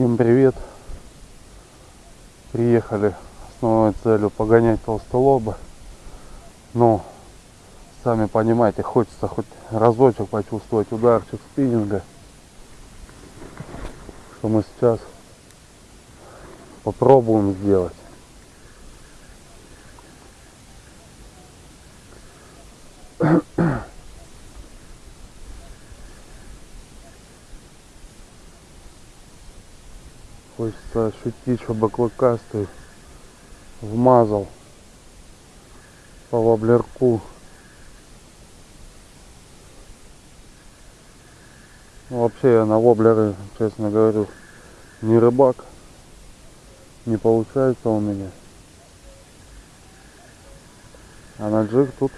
Всем привет! Приехали основной целью погонять толстолоба. Но, сами понимаете, хочется хоть разочек почувствовать ударчик спиннинга. Что мы сейчас попробуем сделать. Хочется ощутить, чтобы клыкастый вмазал по воблерку. Ну, вообще я на воблеры, честно говорю, не рыбак. Не получается у меня. А на джиг тут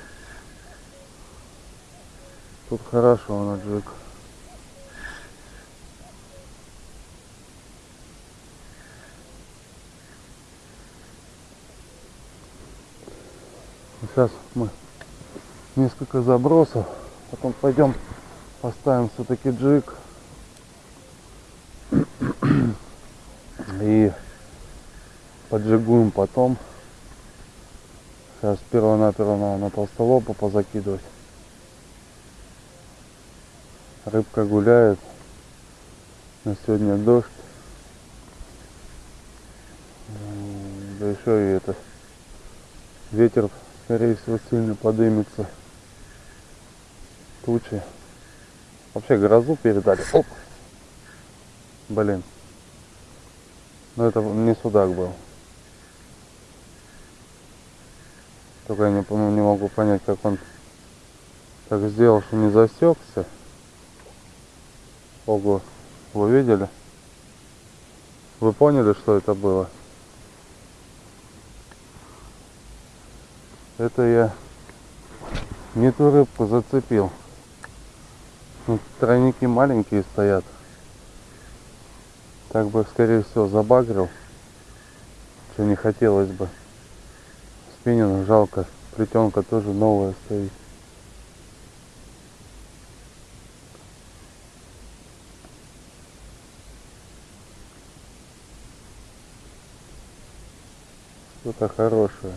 тут хорошо на джиг. Сейчас мы несколько забросов, потом пойдем поставим все-таки джиг и поджигуем потом. Сейчас перво-наперво на, на толстолобу позакидывать. Рыбка гуляет. На сегодня дождь. Да еще и это ветер скорее всего сильно подымется тучи. Вообще грозу передали. Оп! Блин. Но это не судак был. Только я не, не могу понять как он так сделал что не засекся. Ого. Вы видели? Вы поняли что это было Это я не ту рыбку зацепил. Ну, тройники маленькие стоят. Так бы, скорее всего, забагрил. Что не хотелось бы. Спиннинг жалко. Плетенка тоже новая стоит. Что-то хорошее.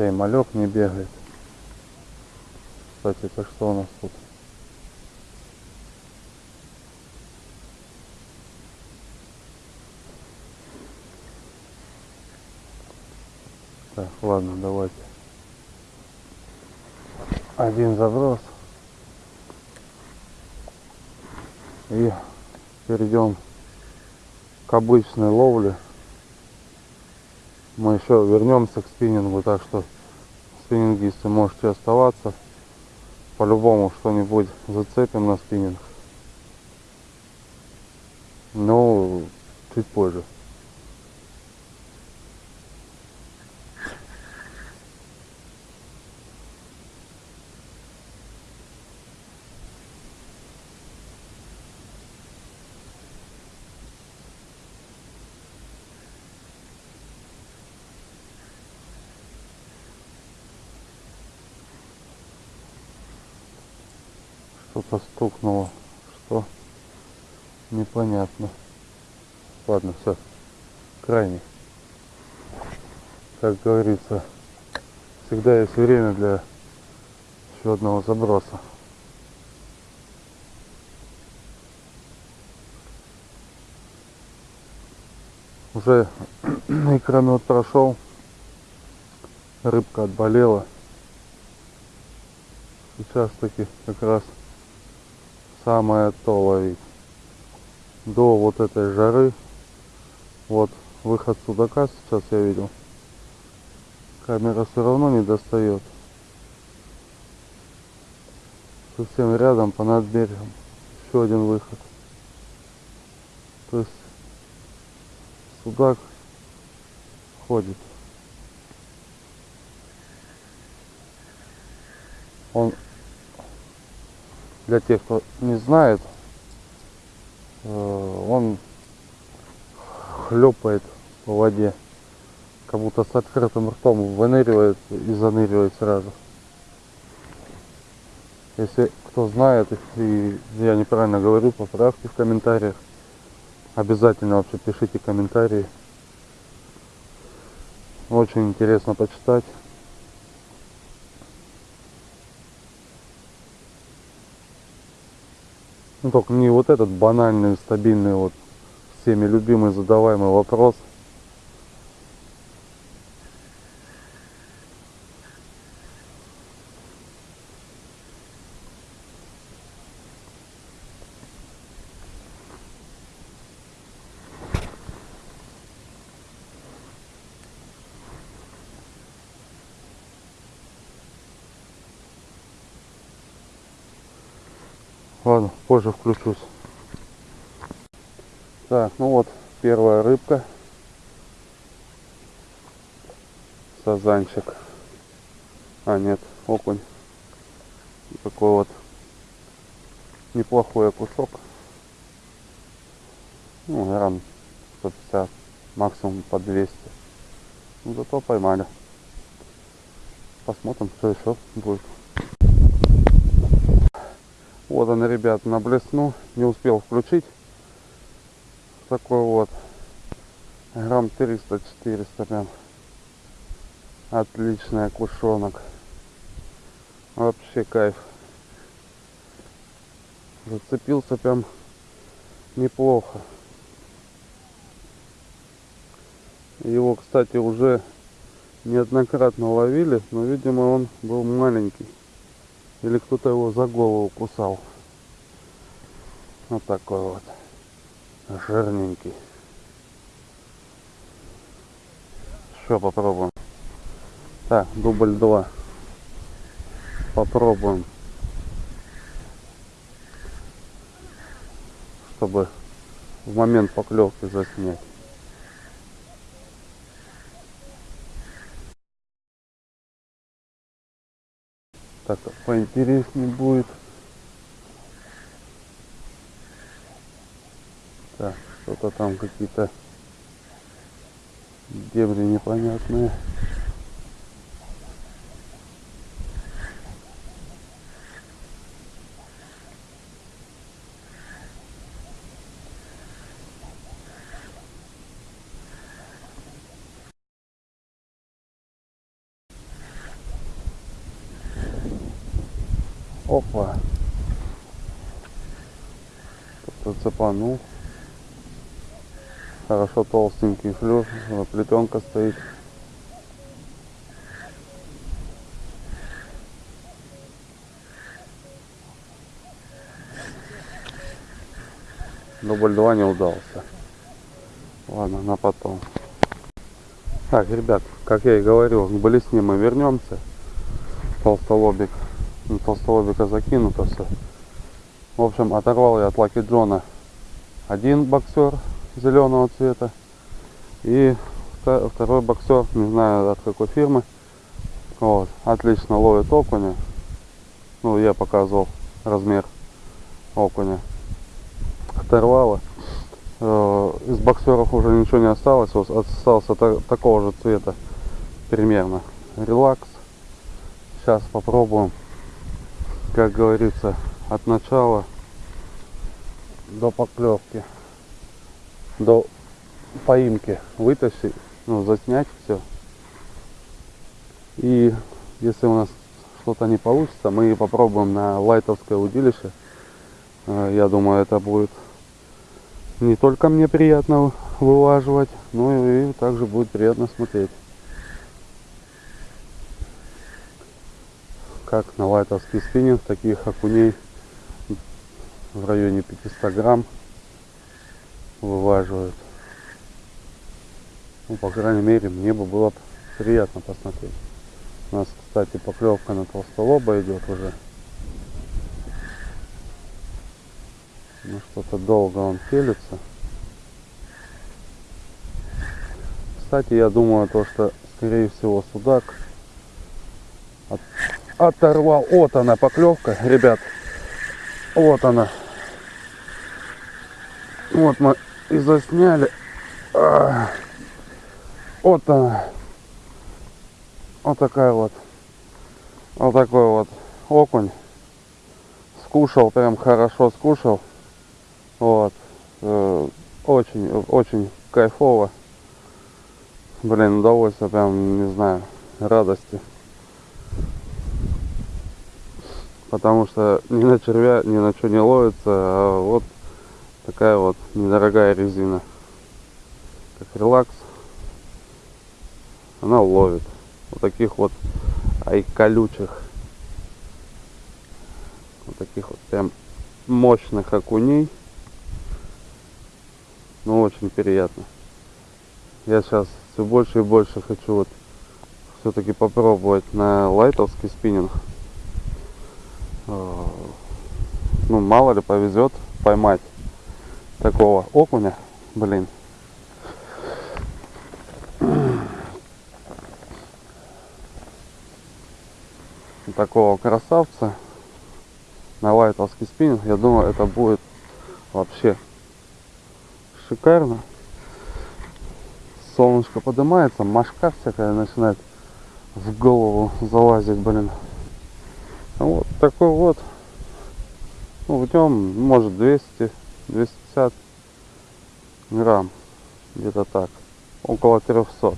Да и малек не бегает. Кстати, это что у нас тут? Так, ладно, давайте. Один заброс. И перейдем к обычной ловле мы еще вернемся к спиннингу, так что спиннингисты можете оставаться. По-любому что-нибудь зацепим на спиннинг. Но чуть позже. что-то стукнуло. Что? Непонятно. Ладно, все. Крайний. Как говорится, всегда есть время для еще одного заброса. Уже икромет прошел, рыбка отболела. Сейчас таки как раз самое то ловить. До вот этой жары. Вот выход судака сейчас я видел. Камера все равно не достает. Совсем рядом по над берегом. Еще один выход. То есть судак ходит. Он для тех, кто не знает, э, он хлепает по воде, как будто с открытым ртом выныривает и заныривает сразу. Если кто знает, и я неправильно говорю, поправьте в комментариях. Обязательно вообще пишите комментарии. Очень интересно почитать. Ну только не вот этот банальный, стабильный, вот всеми любимый, задаваемый вопрос – Ладно, позже включусь. Так, ну вот первая рыбка. Сазанчик. А, нет, окунь. Такой вот неплохой кусок. Ну, грамм 150, максимум по 200. Ну, зато поймали. Посмотрим, что еще будет. Вот он, ребят, на блесну. Не успел включить. Такой вот. Грамм 300-400 прям. Отличный окушонок. Вообще кайф. Зацепился прям неплохо. Его, кстати, уже неоднократно ловили, но, видимо, он был маленький. Или кто-то его за голову кусал. Вот такой вот. Жирненький. Что попробуем? Так, дубль 2. Попробуем. Чтобы в момент поклевки заснять. Так поинтереснее будет. Так, что-то там какие-то дебри непонятные. Опа. Кто-то цепанул. Хорошо толстенький флюр. Плетенка стоит. Дубль 2 не удался. Ладно, на потом. Так, ребят, как я и говорил, к блесне мы вернемся. Толстолобик на толстолобика закинуто все. В общем, оторвал я от Лаки Джона один боксер зеленого цвета. И второй боксер, не знаю от какой фирмы. Вот, отлично ловит окуня. Ну, я показывал размер окуня. Оторвало. Э, из боксеров уже ничего не осталось. Вот остался такого же цвета примерно. Релакс. Сейчас попробуем как говорится, от начала до поклевки, до поимки вытащить, ну, заснять все. И если у нас что-то не получится, мы попробуем на лайтовское удилище. Э, я думаю, это будет не только мне приятно вылаживать, но и также будет приятно смотреть. Как на лайтовский спиннинг таких окуней в районе 500 грамм вываживают. Ну, по крайней мере, мне бы было приятно посмотреть. У нас, кстати, поклевка на толстолоба идет уже. Ну, что-то долго он пелится. Кстати, я думаю, то, что, скорее всего, судак оторвал. Вот она поклевка, ребят. Вот она. Вот мы и засняли. Вот она. Вот такая вот. Вот такой вот окунь. Скушал, прям хорошо скушал. Вот. Э, Очень, очень кайфово. Блин, удовольствие прям, не знаю, радости. Потому что ни на червя, ни на что не ловится, а вот такая вот недорогая резина. Как релакс. Она ловит. Вот таких вот ай колючих. Вот таких вот прям мощных окуней. Ну, очень приятно. Я сейчас все больше и больше хочу вот все-таки попробовать на лайтовский спиннинг. Э, Ну, мало ли повезет поймать такого окуня. Блин. Такого красавца на лайтовский спиннинг. Я думаю, это будет вообще шикарно. Солнышко поднимается, мошка всякая начинает в голову залазить, блин. Вот такой вот. Ну, нем может 200, 250 грамм. Где-то так. Около 300.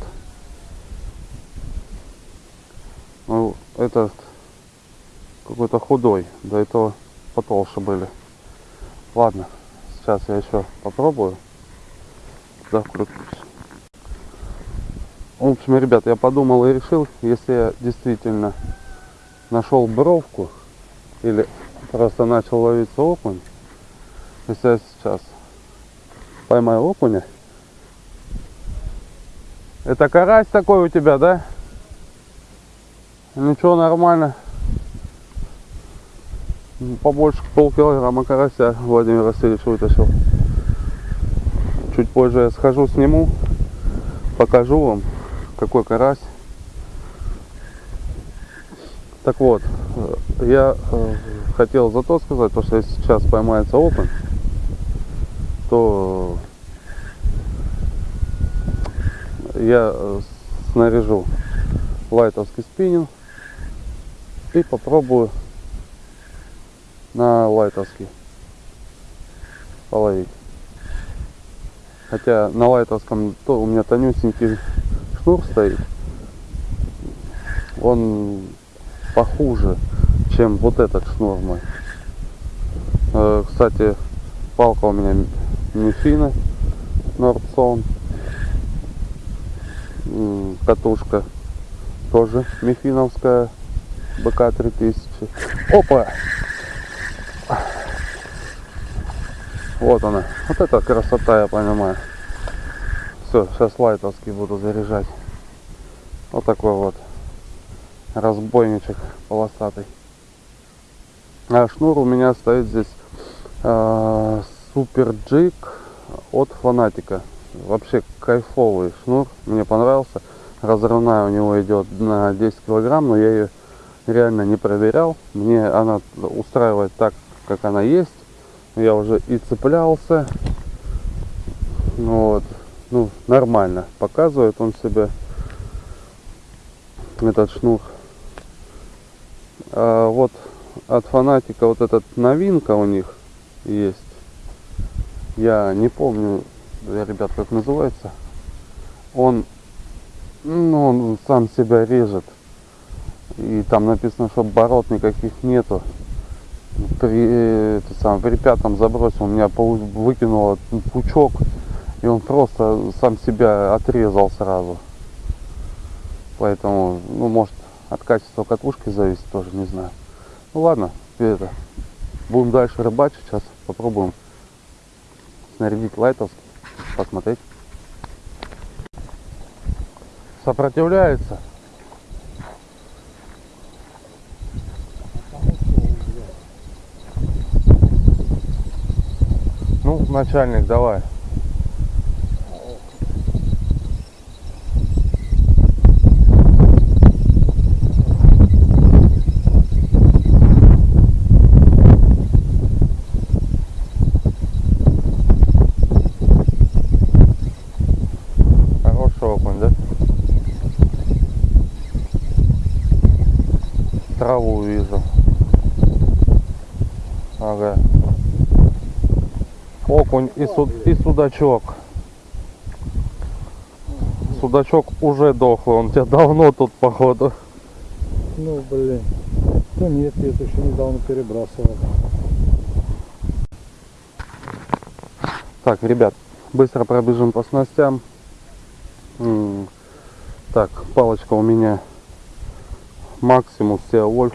Ну, этот какой-то худой. До этого потолще были. Ладно, сейчас я еще попробую. Да, вкрутись. В общем, ребят, я подумал и решил, если я действительно нашел бровку или просто начал ловиться окунь, если я сейчас поймаю окуня, это карась такой у тебя, да? Ничего, нормально. Побольше полкилограмма карася Владимир Васильевич вытащил. Чуть позже я схожу, сниму, покажу вам, какой карась. Так вот, э, я э, хотел зато сказать, потому что если сейчас поймается окунь, то я э, снаряжу лайтовский спиннинг и попробую на лайтовский половить. Хотя на лайтовском то у меня тонюсенький шнур стоит. Он похуже, чем вот этот шнур мой. Э, Кстати, палка у меня Мифина Нордсон. Катушка тоже Мифиновская БК 3000. Опа! Вот она. Вот это красота, я понимаю. Все, сейчас лайтовский буду заряжать. Вот такой вот разбойничек полосатый. А шнур у меня стоит здесь э, супер джик от фанатика. Вообще кайфовый шнур, мне понравился. Разрывная у него идет на 10 килограмм, но я ее реально не проверял. Мне она устраивает так, как она есть. Я уже и цеплялся. Ну вот, ну нормально показывает он себя этот шнур. А вот от фанатика вот этот новинка у них есть. Я не помню, ребят, как называется. Он, ну, он сам себя режет. И там написано, что оборот никаких нету. При, это сам, при пятом забросил, меня выкинуло пучок. И он просто сам себя отрезал сразу. Поэтому, ну, может, от качества катушки зависит тоже, не знаю. Ну ладно, это, будем дальше рыбачить, сейчас попробуем снарядить лайтовский, посмотреть. Сопротивляется. Ну, начальник, давай. траву вижу. Ага. Окунь и, суд, и судачок. Судачок уже дохлый, он у тебя давно тут походу. Ну, блин. Да нет, я это еще недавно перебрасывал. Так, ребят, быстро пробежим по снастям. Так, палочка у меня Максимус Сеа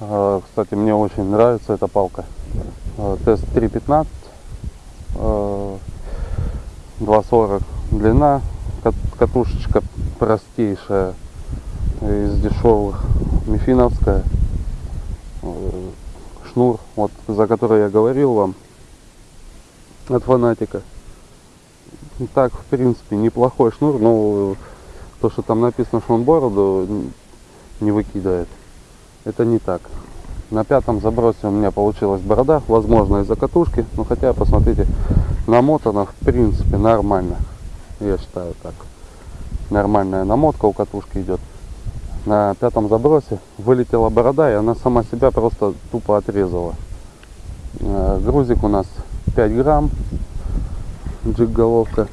А, Кстати, мне очень нравится эта палка. А, Тест 3.15. а, 2.40 длина. Кат- Катушечка простейшая из дешевых. Мифиновская. Э, Шнур, вот за который я говорил вам от фанатика. Так, в принципе, неплохой шнур, но то, что там написано, что он бороду не выкидывает, это не так. На пятом забросе у меня получилась борода, возможно из-за катушки, но хотя, посмотрите, намотана в принципе нормально. Я считаю так. Нормальная намотка у катушки идет. На пятом забросе вылетела борода, и она сама себя просто тупо отрезала. Э, Грузик у нас 5 грамм, джиг головка.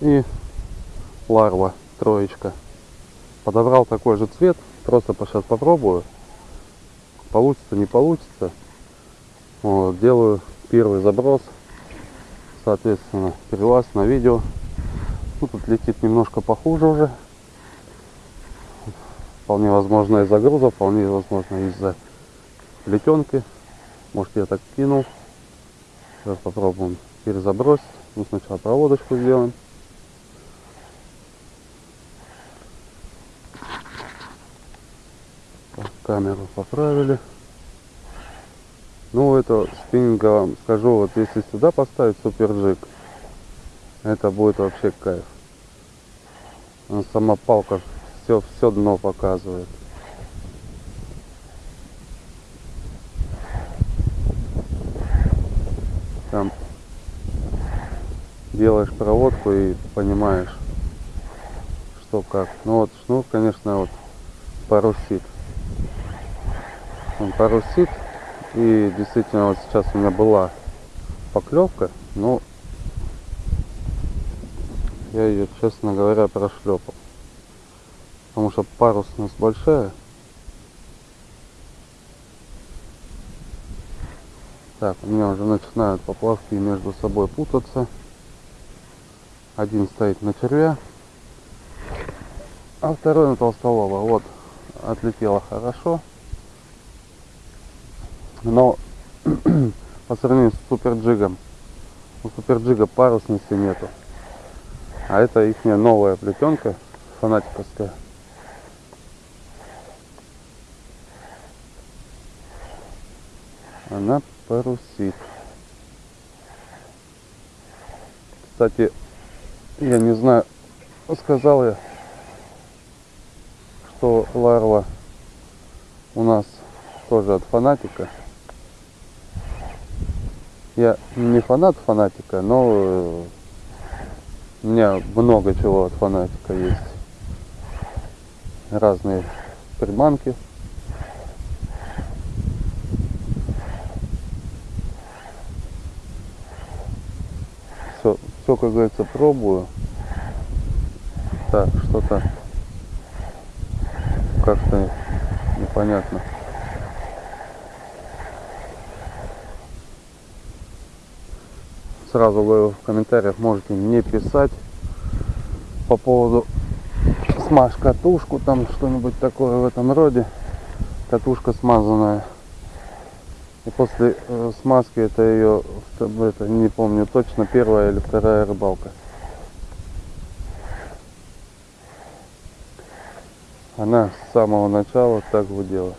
И ларва, троечка. Подобрал такой же цвет, просто сейчас попробую. Получится, не получится. Вот, делаю первый заброс. Соответственно, перелаз на видео. Ну, тут летит немножко похуже уже. Вполне возможно из-за груза, вполне возможно из-за плетенки. Может я так кинул. Сейчас попробуем перезабросить. Ну, сначала проводочку сделаем. Камеру поправили. Ну, это спиннинга вам скажу, вот если сюда поставить суперджик, это будет вообще кайф. Она сама палка все, все дно показывает. Там делаешь проводку и понимаешь, что как. Ну вот шнур, конечно, вот парусит. Он парусит. И действительно вот сейчас у меня была поклевка, но я ее, честно говоря, прошлепал. Потому что парусность большая. Так, у меня уже начинают поплавки между собой путаться. Один стоит на червя, а второй на толстолоба. Вот, отлетело хорошо. Но по сравнению с суперджигом, у суперджига парусности нету. А это их новая плетенка фанатиковская. Она парусит. Кстати, я не знаю, сказал я, что ларва у нас тоже от фанатика. Я не фанат фанатика, но э, у меня много чего от фанатика есть. Разные приманки. Все, все, как говорится, пробую. Так, что-то как-то непонятно. Сразу говорю в комментариях можете не писать по поводу смажь катушку, там что-нибудь такое в этом роде. Катушка смазанная. И после э, смазки это ее, это не помню точно, первая или вторая рыбалка. Она с самого начала так гудела.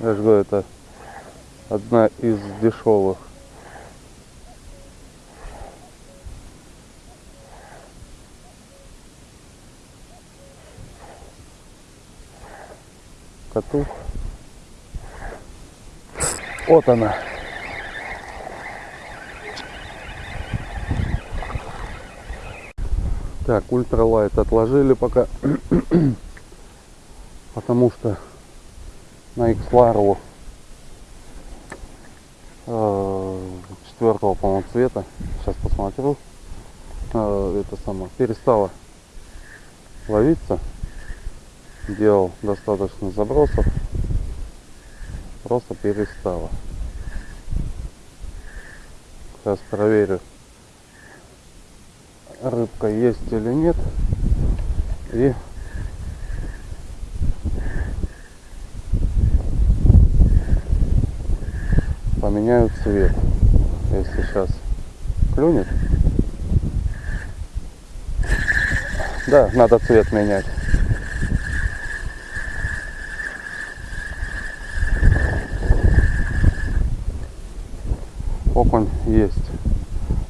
Я же говорю, это одна из дешевых. Коту. Вот она. Так, ультралайт отложили пока. Потому что на X четвертого, по-моему, цвета. Сейчас посмотрю. Э, это самое. Перестала ловиться. Делал достаточно забросов. Просто перестала. Сейчас проверю, рыбка есть или нет. И поменяю цвет. Если сейчас клюнет. Да, надо цвет менять. Окунь есть.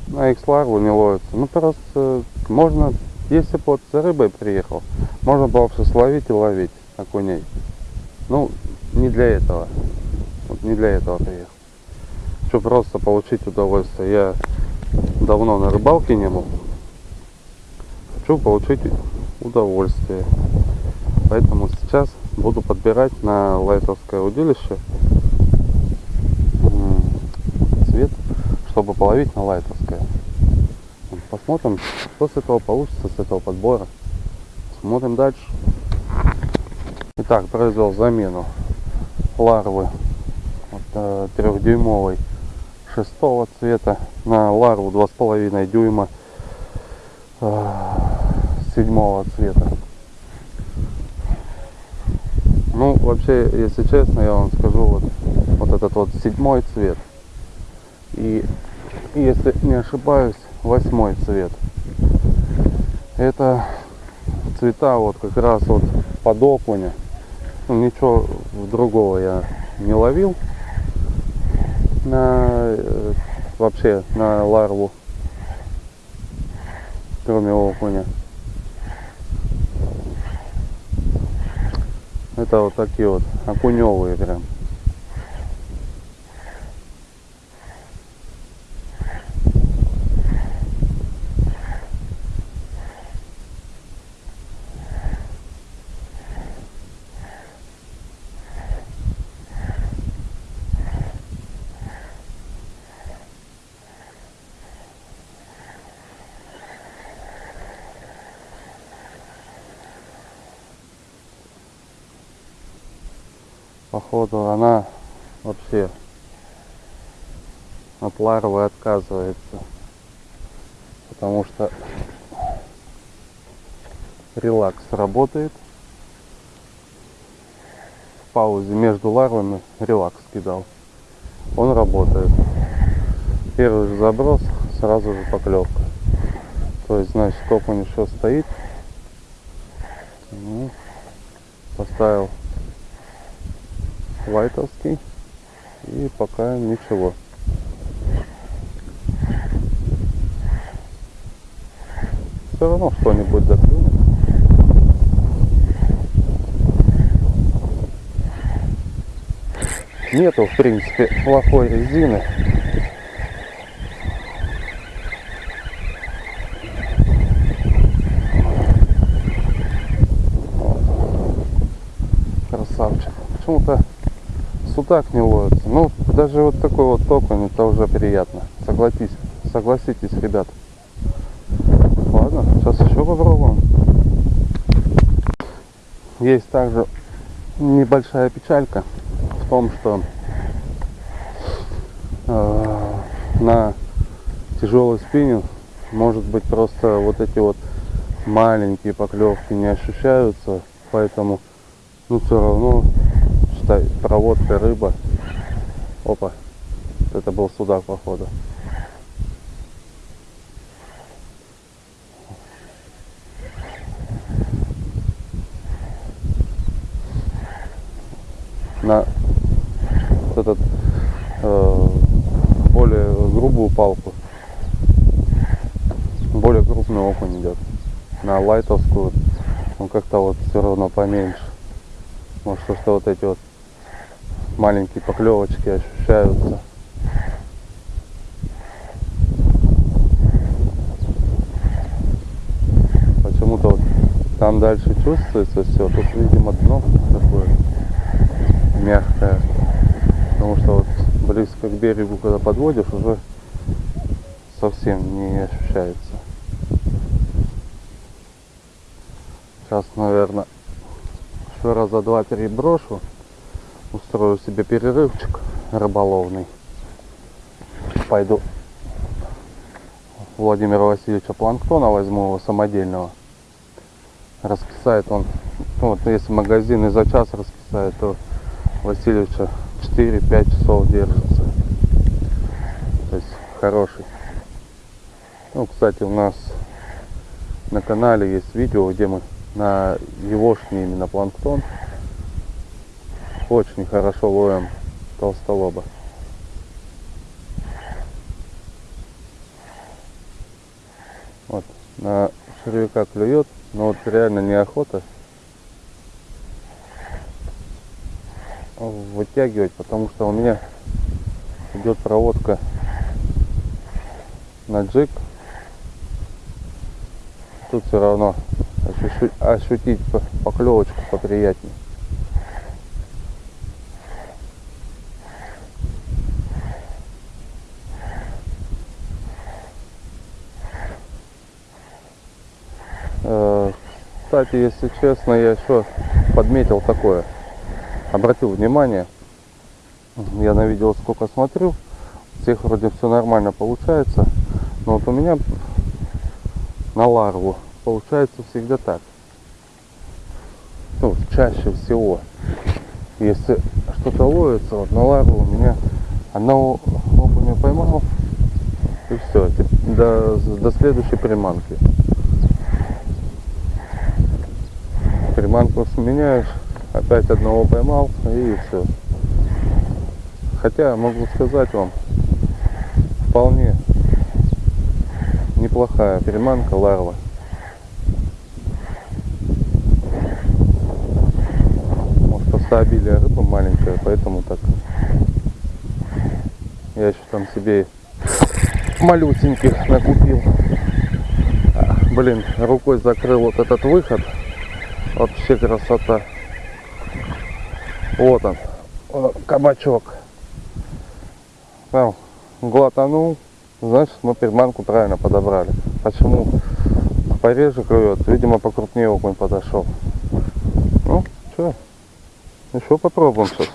На X ларву не ловится. Ну просто можно, если бы вот за рыбой приехал, можно было бы словить и ловить окуней. Ну, не для этого. Вот не для этого приехал. Хочу просто получить удовольствие. Я давно на рыбалке не был. Хочу получить удовольствие. Поэтому сейчас буду подбирать на лайтовское удилище цвет, чтобы половить на лайтовское. Посмотрим, что с этого получится, с этого подбора. Смотрим дальше. Итак, произвел замену ларвы вот, э, трехдюймовой шестого цвета на ларву два с половиной дюйма э, седьмого цвета. Ну, вообще, если честно, я вам скажу, вот, вот этот вот седьмой цвет и, если не ошибаюсь, восьмой цвет. Это цвета вот как раз вот под окуня. Ну, ничего другого я не ловил на э, вообще на ларву, кроме окуня. Это вот такие вот окуневые прям. Походу она вообще от ларвы отказывается. Потому что релакс работает. В паузе между ларвами релакс кидал. Он работает. Первый же заброс сразу же поклевка. То есть значит окунь еще стоит. Ну, поставил лайтовский и пока ничего. Все равно что-нибудь доклюнет нету в принципе плохой резины красавчик почему-то судак не ловится. Ну, даже вот такой вот окунь, это уже приятно. Согласитесь, согласитесь, ребят. Ладно, сейчас еще попробуем. Есть также небольшая печалька в том, что э, на тяжелый спиннинг может быть просто вот эти вот маленькие поклевки не ощущаются, поэтому ну все равно проводка рыба. Опа. Это был судак, походу. На вот этот э, более грубую палку более крупный окунь идет на лайтовскую он как-то вот все равно поменьше может что, что вот эти вот маленькие поклевочки ощущаются. Там дальше чувствуется все. Тут, видимо, дно такое мягкое. Потому что вот близко к берегу, когда подводишь, уже совсем не ощущается. Сейчас, наверное, еще раза два-три брошу. Устрою себе перерывчик рыболовный. Пойду Владимира Васильевича Планктона возьму его самодельного. Раскисает он, вот если магазин и за час раскисает, то Васильевича 4-5 часов держится. То есть хороший. Ну, кстати, у нас на канале есть видео, где мы на егошний именно планктон очень хорошо ловим толстолоба. Вот, на червяка клюет, но вот реально неохота вытягивать, потому что у меня идет проводка на джиг. Тут все равно ощу- ощутить по- поклевочку поприятнее. Кстати, если честно, я еще подметил такое. Обратил внимание, я на видео сколько смотрю, у всех вроде все нормально получается, но вот у меня на ларву получается всегда так. Ну, чаще всего. Если что-то ловится, вот на ларву у меня одного окуня поймал, и все, до, до следующей приманки. Приманку сменяешь, опять одного поймал, и все. Хотя могу сказать вам, вполне неплохая приманка ларва. Может просто обилие рыбы маленькое, поэтому так. Я еще там себе малюсеньких накупил. Блин, рукой закрыл вот этот выход. Вообще красота. Вот он, вот он, кабачок. Там глотанул, значит мы приманку правильно подобрали. Почему пореже клюет? Видимо покрупнее окунь подошел. Ну, что, еще попробуем сейчас.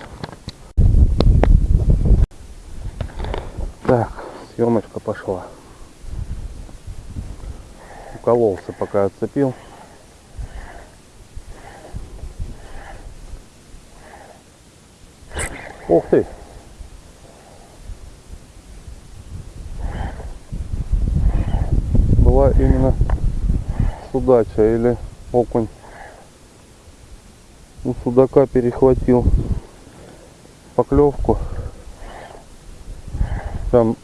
Так, съемочка пошла. Укололся, пока отцепил. Ух ты! Была именно судача или окунь. У судака перехватил поклевку. Там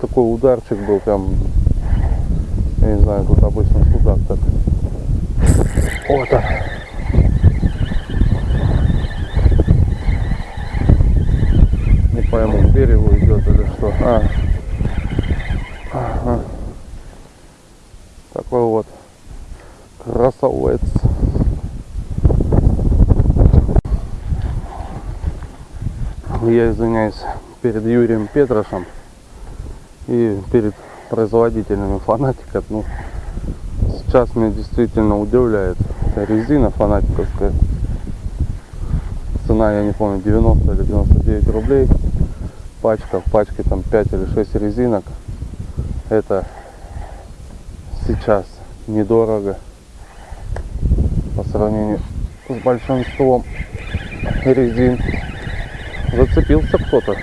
такой ударчик был, прям, я не знаю, тут обычно судак так. Вот он. Пойму, к берегу идет или что. А. Ага. Такой вот красавец. Я извиняюсь перед Юрием Петрошем и перед производителями фанатиков. Ну, сейчас меня действительно удивляет резина фанатиковская. Цена, я не помню, 90 или 99 рублей. Пачка, в пачке там 5 или 6 резинок. Это сейчас недорого по сравнению с большинством резин. Зацепился кто-то.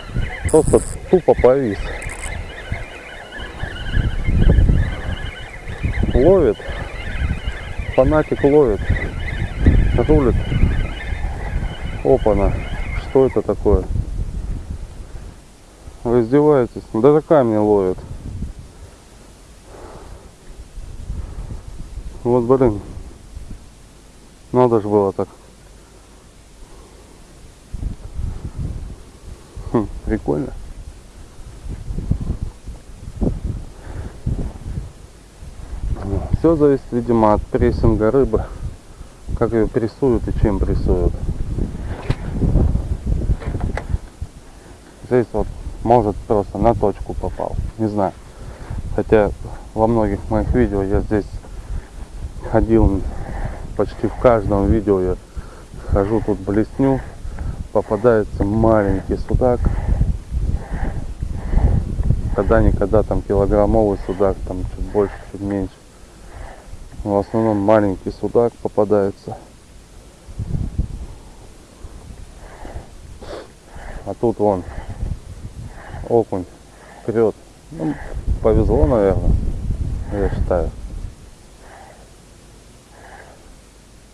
Просто тупо повис. Ловит. Фанатик ловит. Рулит. Опана. Что это такое? Вы издеваетесь? Ну, Даже камни ловят. Вот, блин. Надо же было так. Хм, прикольно. Все зависит, видимо, от прессинга рыбы, как ее прессуют и чем прессуют. Здесь вот может просто на точку попал, не знаю. Хотя во многих моих видео я здесь ходил почти в каждом видео я хожу тут блесню. Попадается маленький судак. Когда никогда там килограммовый судак там чуть больше чуть меньше. В основном маленький судак попадается. А тут вон окунь. Вперед ну, повезло наверное. Я считаю.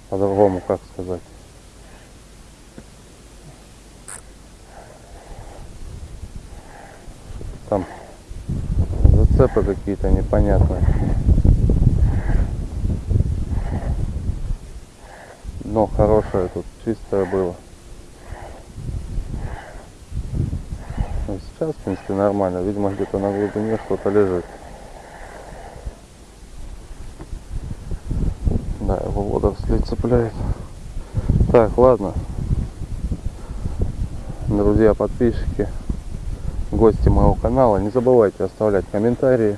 По-другому как сказать. Там зацепы какие-то непонятные. Но хорошее тут чистое было Ну, сейчас в принципе нормально. Видимо где-то на глубине что-то лежит. Да его водоросли цепляет так ладно. Друзья подписчики гости моего канала не забывайте оставлять комментарии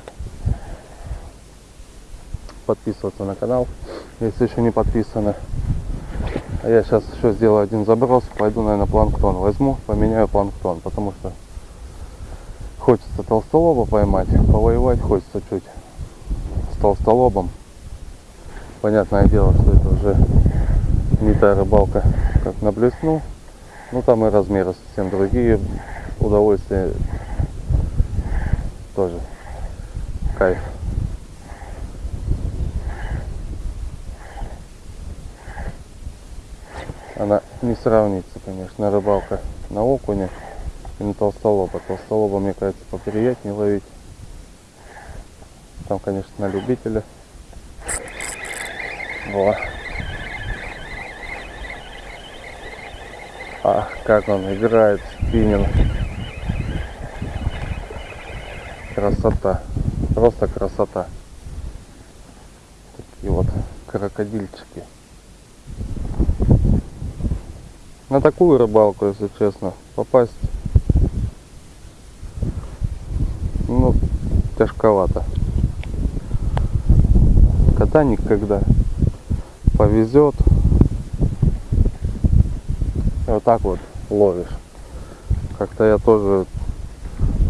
подписываться на канал если еще не подписаны. А я сейчас еще сделаю один заброс пойду наверное планктон возьму поменяю планктон потому что хочется толстолоба поймать повоевать хочется чуть с толстолобом. Понятное дело что это уже не та рыбалка как на блесну. Ну там и размеры совсем другие. Удовольствие тоже кайф. Она не сравнится конечно рыбалка на окуне и на толстолоба. Толстолоба мне кажется поприятнее ловить. Там конечно на любителя. Во. Ах как он играет спиннинг. Красота. Просто красота. Такие вот крокодильчики. На такую рыбалку если честно попасть ну тяжковато. Когда никогда. Повезет. Вот так вот ловишь. Как-то я тоже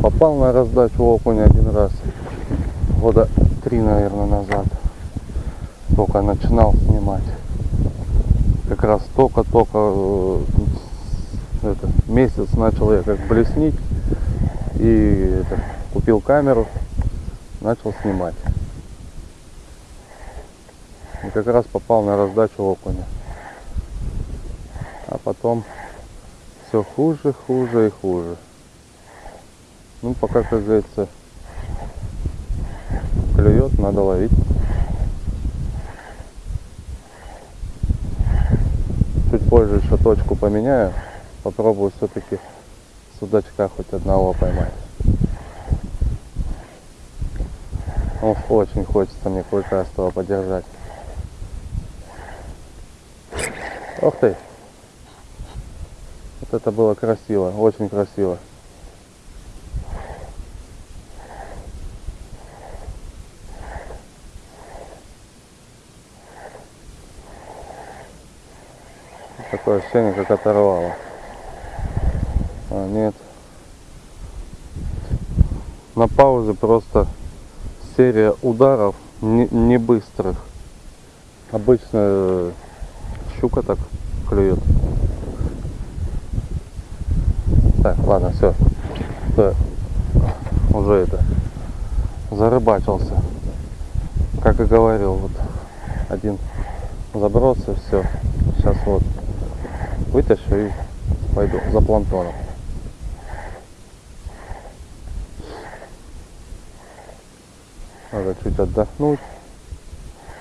попал на раздачу окуня один раз. Года три наверное назад. Только начинал снимать. Как раз только-только э, месяц начал я как блеснить. И это, купил камеру начал снимать и как раз попал на раздачу окуня а потом все хуже хуже и хуже ну, пока, как говорится, клюет, надо ловить. Чуть позже еще точку поменяю. Попробую все-таки судачка хоть одного поймать. Ох, очень хочется мне клыкастого подержать. Ох ты! Вот это было красиво, очень красиво. Такое ощущение, как оторвало. А, нет. На паузе просто серия ударов не, не быстрых. Обычно э, щука так клюет. Так, ладно, все. Уже это зарыбачился. Как и говорил, вот один заброс все. Сейчас вот вытащу и пойду за планктоном. Надо чуть отдохнуть,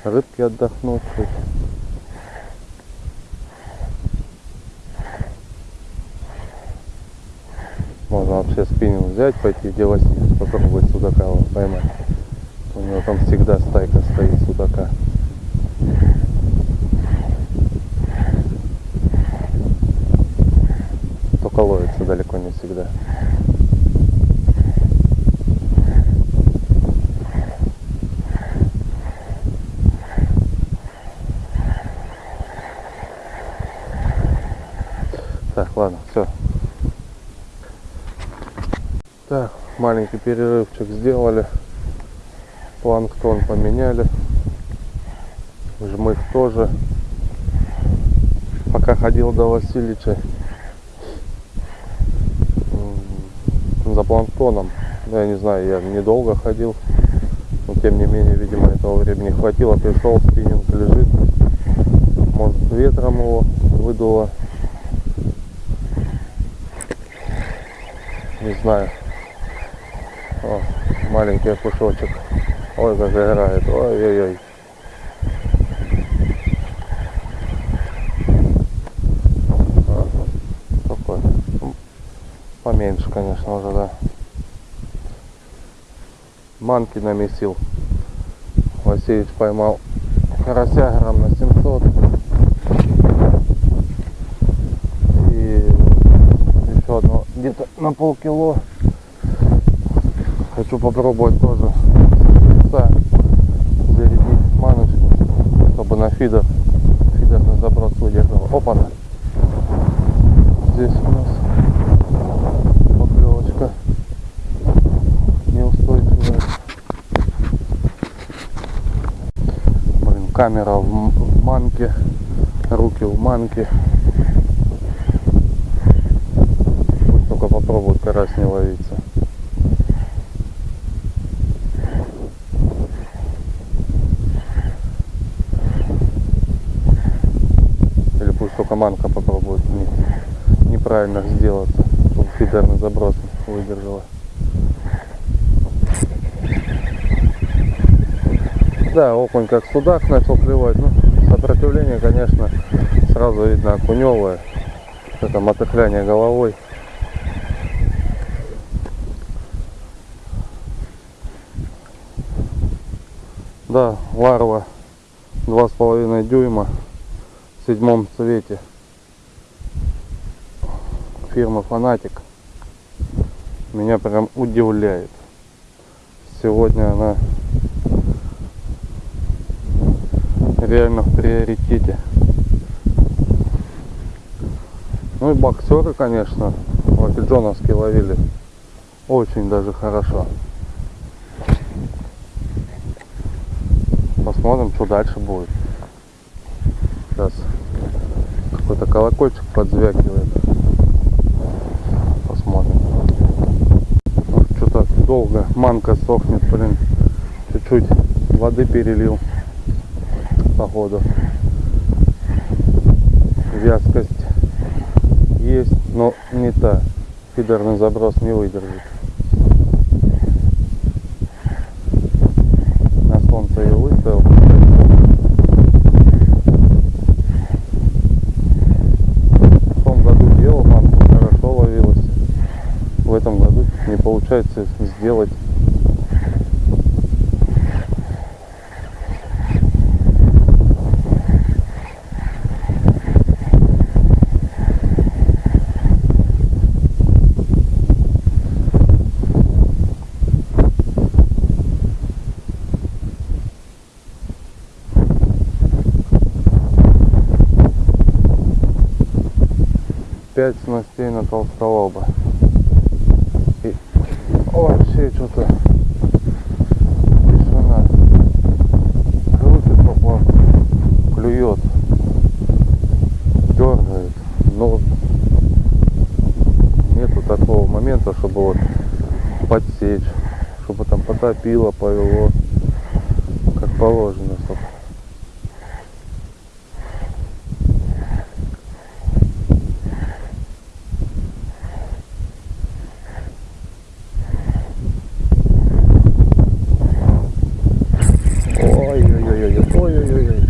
рыбки отдохнуть чуть. Можно вообще спиннинг взять, пойти делать, попробовать судака поймать. У него там всегда стайка стоит судака. Только ловится далеко не всегда. Так, ладно, все. Так, маленький перерывчик сделали. Планктон поменяли. Жмых тоже. Пока ходил до Васильича за планктоном. Ну, Я не знаю, я недолго ходил. Но тем не менее, видимо, этого времени хватило. Пришел, спиннинг лежит. Может ветром его выдуло. Не знаю. О, маленький окушочек. Ой, как играет. Ой-ой-ой. Такой. Поменьше, конечно, уже, да. Манки намесил. Васильевич поймал карася грамм на 700. И еще одно где-то на полкило. Хочу попробовать тоже зарядить маночку, чтобы на фидер, фидерный заброс выдерживал. Опа, -на. здесь у нас поклевочка неустойчивая. Блин, камера в манке, руки в манке. Пусть только попробует карась не ловиться. Или пусть только манка попробует не- неправильно сделаться, чтобы фидерный заброс выдержала. Да, окунь как судак начал клевать. Ну, сопротивление, конечно, сразу видно окуневое. Это мотыхляние головой. Да, ларва два с половиной дюйма в седьмом цвете фирмы Фанатик меня прям удивляет. Сегодня она реально в приоритете. Ну и боксеры, конечно, лакиджоновские ловили очень даже хорошо. Посмотрим, что дальше будет. Сейчас какой-то колокольчик подзвякивает. Посмотрим. Что-то долго манка сохнет, блин. Чуть-чуть воды перелил. Походу. Вязкость есть, но не та. Фидерный заброс не выдержит. На солнце ее выставил. В том году делал, манку хорошо ловилась. В этом году не получается сделать. Пять снастей на толстолоба. И вообще что-то тишина. Крутит попал, клюет, дергает. Но нету такого момента, чтобы вот подсечь, чтобы там потопило, повело, как положено, чтоб Ой-ой-ой-ой, ой-ой-ой.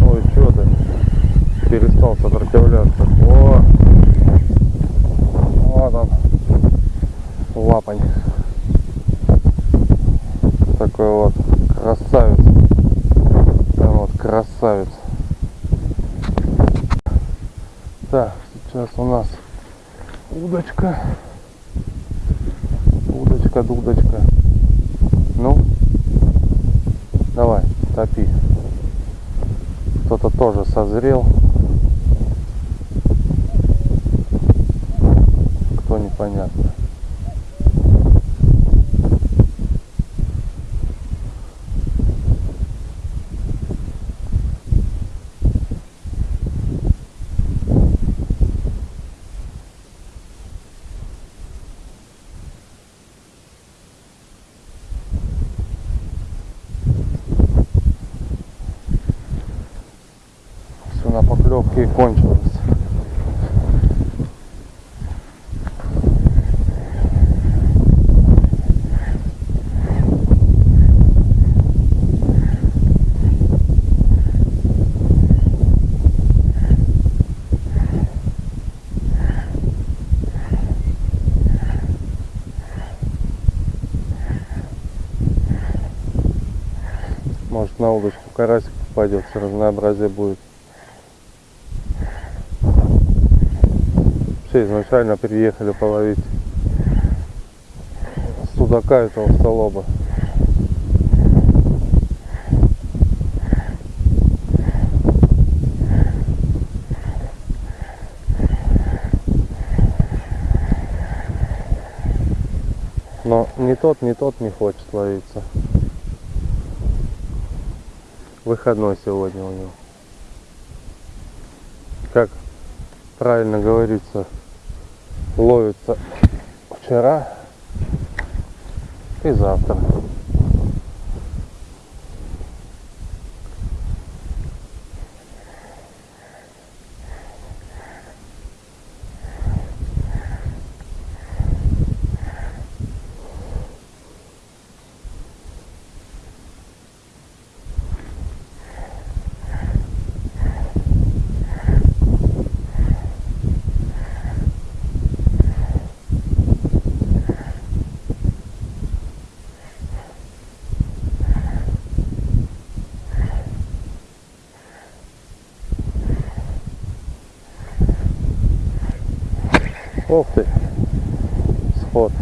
Ой, что ты? Перестал сопротивляться. О! Вот он. такой вот красавец. Прям вот красавец. Так, сейчас у нас удочка. Удочка, дудочка. Ну, давай, топи. Кто-то тоже созрел. Кто непонятно. Все на поклевке и кончилось. Может на удочку карасик попадется, разнообразие будет. Вообще изначально приехали половить судака этого столоба. Но ни тот, ни тот не хочет ловиться. Выходной сегодня у него. Как правильно говорится, ловится вчера и завтра. Ох ты, сход.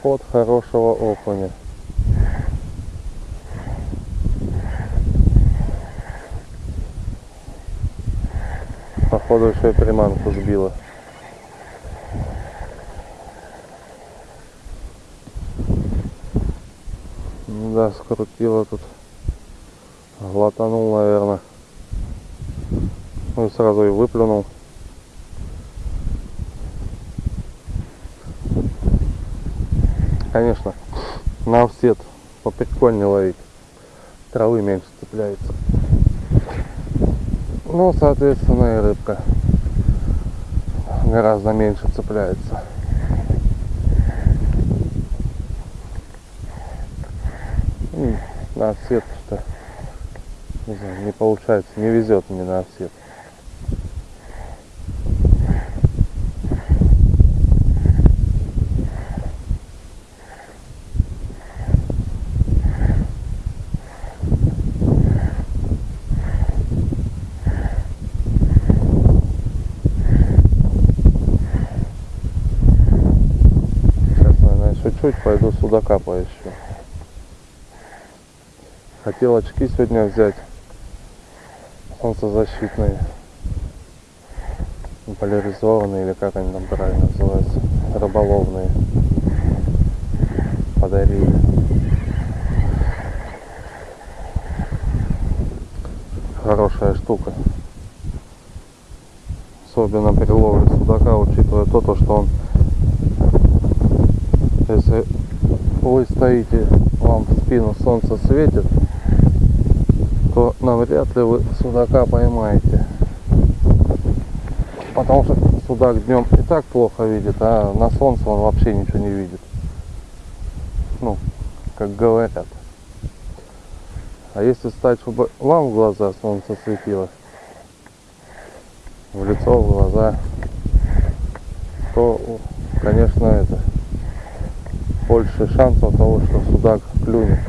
Сход хорошего окуня. Походу еще и приманку сбила. Ну Да, скрутила тут. Глотанул, наверное. Ну сразу и выплюнул. Конечно, на офсет поприкольнее ловить. Травы меньше цепляется. Ну, соответственно, и рыбка гораздо меньше цепляется. М, На офсет что не знаю, не получается, не везет мне на офсет. Сейчас, наверное, еще чуть пойду судака поищу. Хотел очки сегодня взять. Солнцезащитные. Поляризованные или как они там правильно называются. Рыболовные. Подарили. Хорошая штука. Особенно при ловле судака, учитывая то, то что он если вы стоите, вам в спину солнце светит, то навряд ли вы судака поймаете. Потому что судак днем и так плохо видит, а на солнце он вообще ничего не видит. Ну, как говорят. А если стать, чтобы вам в глаза солнце светило, в лицо, в глаза, то, конечно, это больше шансов того, что судак клюнет.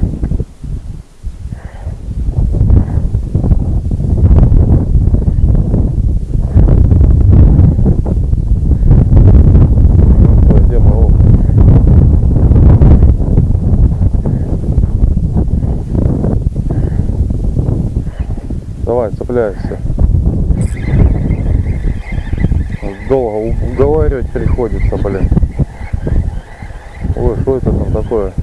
Ну что, где мы? О, Цепляйся. Долго уговаривать приходится, блин. Ой, что это там такое?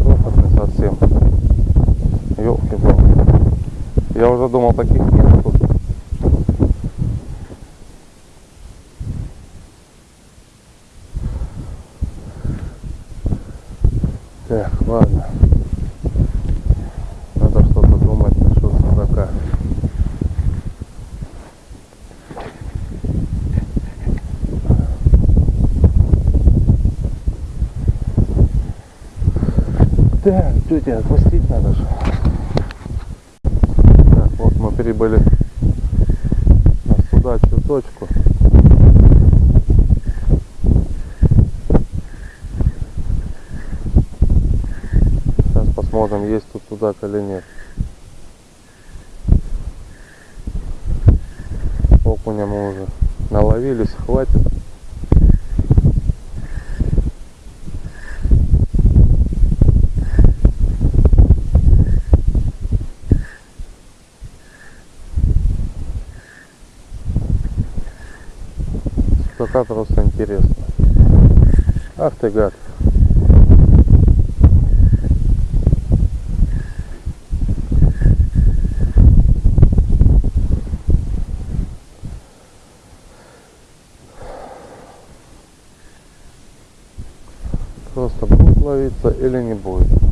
Крохотный совсем. елки палки Я уже думал, таких нет тут. Так, ладно. Надо что-то думать насчет судака. Так, тетя, отпустить надо же. Так, вот мы прибыли на судачью точку. Сейчас посмотрим, есть тут судак или нет. Окуня мы уже наловились, хватит. Судака просто интересно. Ах ты гад. Просто будет ловиться или не будет.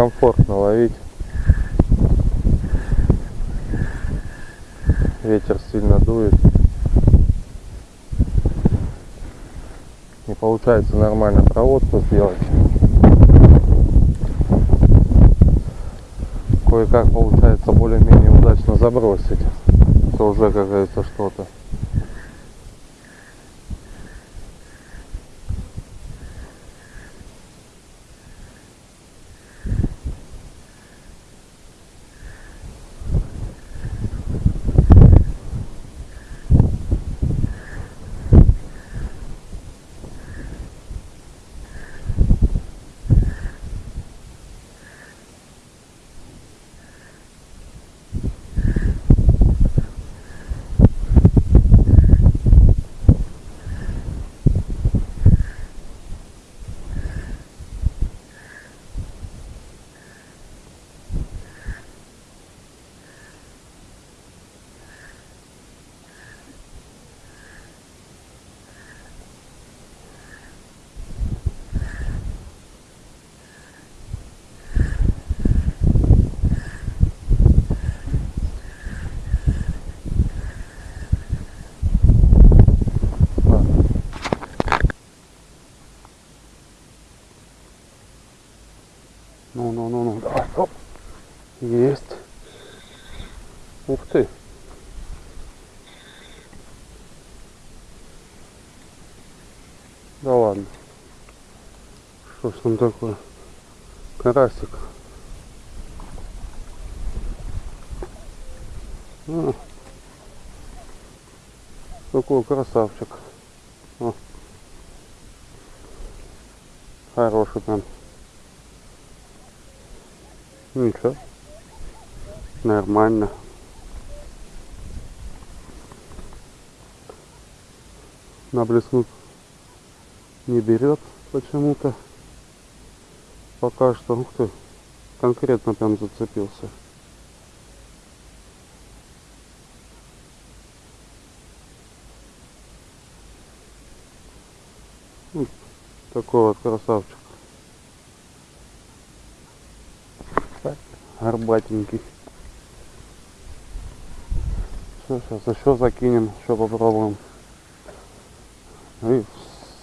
Все, некомфортно ловить. Ветер сильно дует. Не получается нормально проводку сделать. Кое-как получается более-менее удачно забросить. Это уже, как говорится, что-то. Есть. Ух ты. Да ладно. Что ж там такое? Карасик. А. Какой красавчик. О. Хороший там. Ничего. Нормально. На блеснут не берет почему-то. Пока что, ух ты, конкретно прям зацепился. Вот Такой вот красавчик. Горбатенький. Все, сейчас еще закинем, еще попробуем. И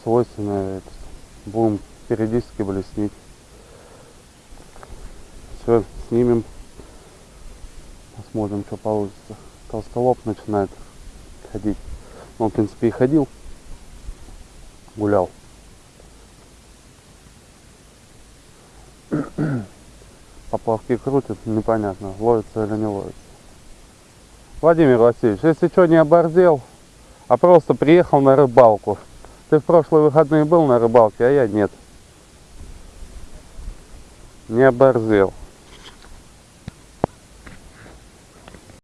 свойственное это, будем периодически блеснить. Все, снимем. Посмотрим, что получится. Толстолоб начинает ходить. Ну, Он, в принципе, и ходил. Гулял. Поплавки крутят, непонятно, ловится или не ловится. Владимир Васильевич, если что не оборзел, а просто приехал на рыбалку. Ты в прошлые выходные был на рыбалке, а я нет. Не оборзел.